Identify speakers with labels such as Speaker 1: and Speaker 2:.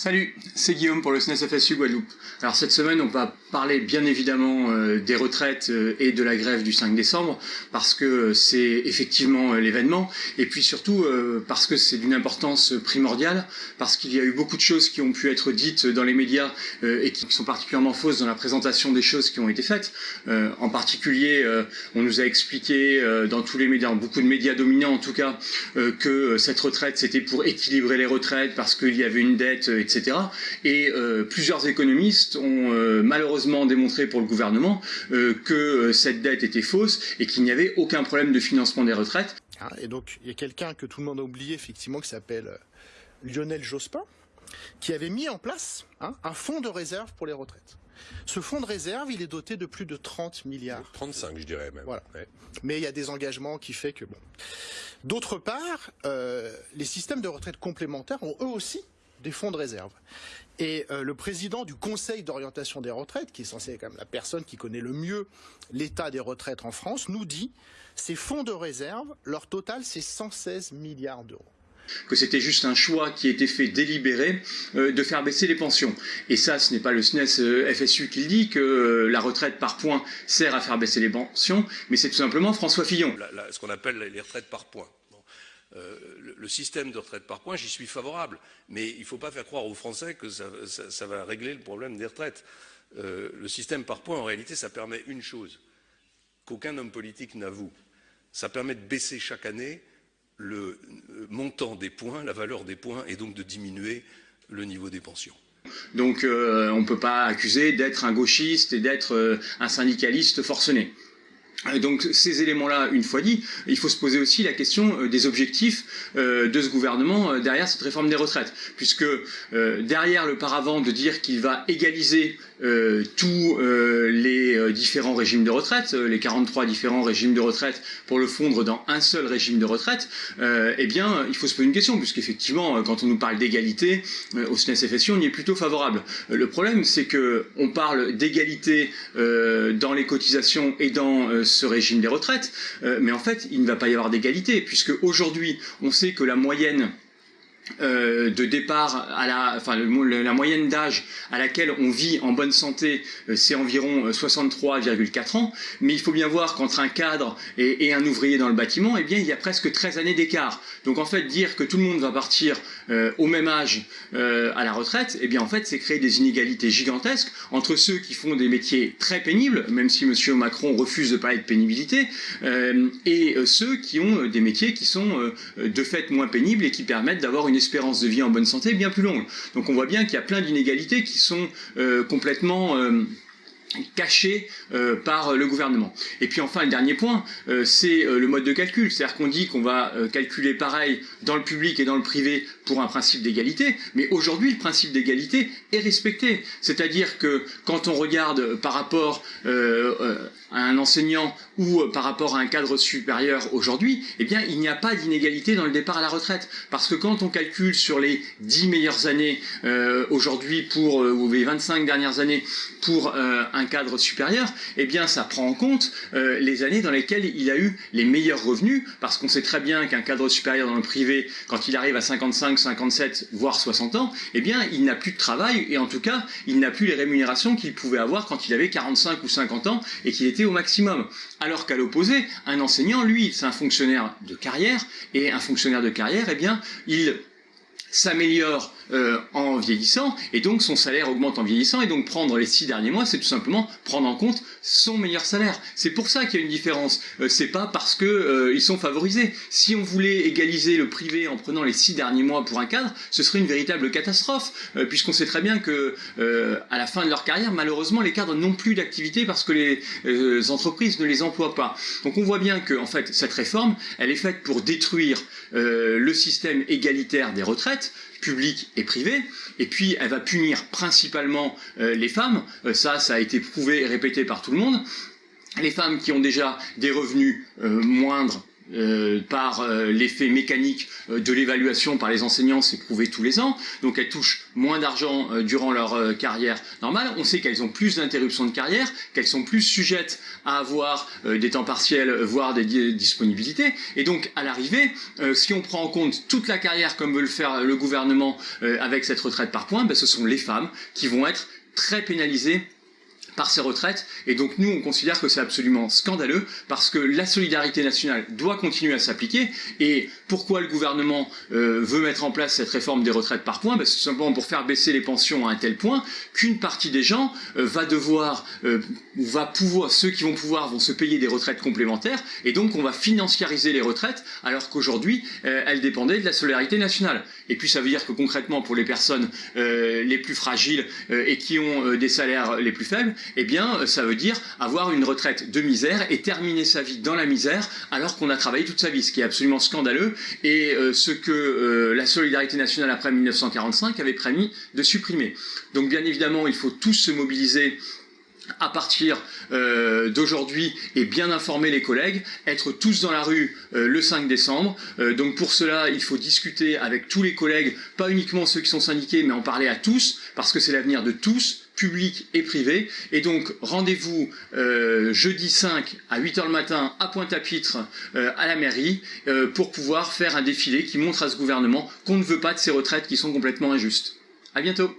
Speaker 1: Salut, c'est Guillaume pour le SNES FSU Guadeloupe. Alors cette semaine, on va parler bien évidemment euh, des retraites euh, et de la grève du 5 décembre parce que c'est effectivement euh, l'événement et puis surtout parce que c'est d'une importance primordiale parce qu'il y a eu beaucoup de choses qui ont pu être dites dans les médias et qui sont particulièrement fausses dans la présentation des choses qui ont été faites. En particulier, on nous a expliqué dans tous les médias, beaucoup de médias dominants en tout cas, que cette retraite c'était pour équilibrer les retraites parce qu'il y avait une dette etc. Et plusieurs économistes ont euh, malheureusement démontré pour le gouvernement euh, que cette dette était fausse et qu'il n'y avait aucun problème de financement des retraites.
Speaker 2: Ah, et donc il y a quelqu'un que tout le monde a oublié effectivement qui s'appelle Lionel Jospin, qui avait mis en place hein, un fonds de réserve pour les retraites. Ce fonds de réserve, il est doté de plus de 30 milliards.
Speaker 3: 35, je dirais même.
Speaker 2: Voilà. Mais il y a des engagements qui fait que bon. D'autre part, les systèmes de retraite complémentaires ont eux aussi des fonds de réserve. Et euh, le président du Conseil d'orientation des retraites, qui est censé être quand même la personne qui connaît le mieux l'état des retraites en France, nous dit ces fonds de réserve, leur total, c'est 116 milliards d'euros
Speaker 1: que c'était juste un choix qui était fait délibéré euh, de faire baisser les pensions. Et ça, ce n'est pas le SNES euh, FSU qui le dit, que la retraite par points sert à faire baisser les pensions, mais c'est tout simplement François Fillon.
Speaker 3: ce qu'on appelle les retraites par points. Euh, le, système de retraite par points, j'y suis favorable. Mais il ne faut pas faire croire aux Français que ça, va régler le problème des retraites. Euh, le système par points, en réalité, ça permet une chose qu'aucun homme politique n'avoue. Ça permet de baisser chaque année le euh, montant des points, la valeur des points, et donc de diminuer le niveau des pensions.
Speaker 1: Donc on ne peut pas accuser d'être un gauchiste et d'être un syndicaliste forcené. Donc ces éléments-là, une fois dit, il faut se poser aussi la question euh, des objectifs euh, de ce gouvernement euh, derrière cette réforme des retraites. Puisque derrière le paravent de dire qu'il va égaliser tous les différents régimes de retraite, les 43 différents régimes de retraite, pour le fondre dans un seul régime de retraite, eh bien, il faut se poser une question, puisqu'effectivement, quand on nous parle d'égalité, au SNES-FSU, on y est plutôt favorable. Le problème, c'est qu'on parle d'égalité dans les cotisations et dans ce régime des retraites, euh, mais en fait, il ne va pas y avoir d'égalité, puisque aujourd'hui, on sait que la moyenne euh, de départ à la, enfin la moyenne d'âge à laquelle on vit en bonne santé, euh, c'est environ 63,4 ans. Mais il faut bien voir qu'entre un cadre et, un ouvrier dans le bâtiment, eh bien il y a presque 13 années d'écart. Donc en fait dire que tout le monde va partir au même âge à la retraite, eh bien en fait c'est créer des inégalités gigantesques entre ceux qui font des métiers très pénibles, même si M. Macron refuse de parler de pénibilité, et ceux qui ont des métiers qui sont de fait moins pénibles et qui permettent d'avoir une espérance de vie en bonne santé bien plus longue. Donc on voit bien qu'il y a plein d'inégalités qui sont euh, complètement... Euh, cachées euh, par le gouvernement. Et puis enfin, le dernier point, c'est le mode de calcul. C'est-à-dire qu'on dit qu'on va calculer pareil dans le public et dans le privé pour un principe d'égalité, mais aujourd'hui, le principe d'égalité est respecté. C'est-à-dire que quand on regarde par rapport à un enseignant ou euh, par rapport à un cadre supérieur aujourd'hui, eh bien, il n'y a pas d'inégalité dans le départ à la retraite. Parce que quand on calcule sur les 10 meilleures années euh, aujourd'hui pour, euh, ou les 25 dernières années pour un cadre supérieur, eh bien, ça prend en compte les années dans lesquelles il a eu les meilleurs revenus, parce qu'on sait très bien qu'un cadre supérieur dans le privé, quand il arrive à 55, 57, voire 60 ans, eh bien, il n'a plus de travail, et en tout cas, il n'a plus les rémunérations qu'il pouvait avoir quand il avait 45 ou 50 ans, et qu'il était au maximum. Alors qu'à l'opposé, un enseignant, lui, c'est un fonctionnaire de carrière, et un fonctionnaire de carrière, eh bien, il s'améliore euh, en vieillissant, et donc son salaire augmente en vieillissant, et donc prendre les six derniers mois, c'est tout simplement prendre en compte son meilleur salaire. C'est pour ça qu'il y a une différence. Euh, c'est pas parce que euh, ils sont favorisés. Si on voulait égaliser le privé en prenant les six derniers mois pour un cadre, ce serait une véritable catastrophe, puisqu'on sait très bien que à la fin de leur carrière, malheureusement, les cadres n'ont plus d'activité parce que les entreprises ne les emploient pas. Donc on voit bien que en fait cette réforme, elle est faite pour détruire le système égalitaire des retraites publique et privée, et puis elle va punir principalement euh, les femmes, euh, ça, ça a été prouvé et répété par tout le monde, les femmes qui ont déjà des revenus euh, moindres euh, par euh, l'effet mécanique euh, de l'évaluation par les enseignants, c'est prouvé tous les ans. Donc elles touchent moins d'argent durant leur carrière normale. On sait qu'elles ont plus d'interruptions de carrière, qu'elles sont plus sujettes à avoir des temps partiels, voire des disponibilités. Et donc à l'arrivée, si on prend en compte toute la carrière comme veut le faire le gouvernement avec cette retraite par points, ben, ce sont les femmes qui vont être très pénalisées par ces retraites. Et donc nous, on considère que c'est absolument scandaleux parce que la solidarité nationale doit continuer à s'appliquer. Et pourquoi le gouvernement euh, veut mettre en place cette réforme des retraites par points? Ben, C'est simplement pour faire baisser les pensions à un tel point qu'une partie des gens euh, va devoir, euh, va pouvoir, ceux qui vont pouvoir vont se payer des retraites complémentaires. Et donc on va financiariser les retraites alors qu'aujourd'hui, elles dépendaient de la solidarité nationale. Et puis ça veut dire que concrètement, pour les personnes les plus fragiles et qui ont des salaires les plus faibles, eh bien, ça veut dire avoir une retraite de misère et terminer sa vie dans la misère alors qu'on a travaillé toute sa vie, ce qui est absolument scandaleux et euh, ce que euh, la solidarité nationale après 1945 avait promis de supprimer. Donc bien évidemment, il faut tous se mobiliser à partir euh, d'aujourd'hui et bien informer les collègues, être tous dans la rue le 5 décembre. donc pour cela, il faut discuter avec tous les collègues, pas uniquement ceux qui sont syndiqués, mais en parler à tous, parce que c'est l'avenir de tous, public et privé. Et donc, rendez-vous euh, jeudi 5 à 8h le matin à Pointe-à-Pitre euh, à la mairie euh, pour pouvoir faire un défilé qui montre à ce gouvernement qu'on ne veut pas de ces retraites qui sont complètement injustes. À bientôt